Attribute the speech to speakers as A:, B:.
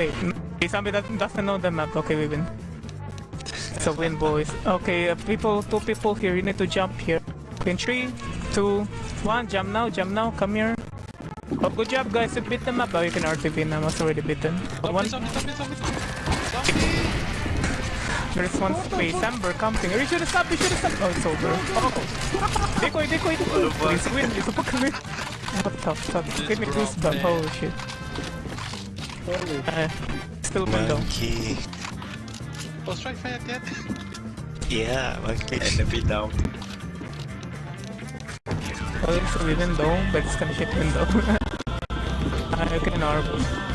A: Okay, zombie doesn't, doesn't know the map. Okay, we win. It's a win, boys. Okay, uh, people, two people here. You need to jump here. In three, two, one. Jump now, jump now. Come here. Oh, good job, guys. You beat the map. Oh, you can RTV now. It's already beaten. One,
B: Zombie, zombie, zombie, zombie! Zombie!
A: there's one space. Amber camping. You should have stopped. You should have stopped. Oh, it's over. Oh. Decoy, decoy, decoy. Please win. It's a win. What the fuck? Give me
B: bro,
A: goosebumps.
B: man.
A: Holy shit. Uh, still window.
C: Monkey.
B: Oh, strike fire dead!
C: Yeah, monkey. Enemy down.
A: Oh, it's a window, but it's gonna hit window. I can orb.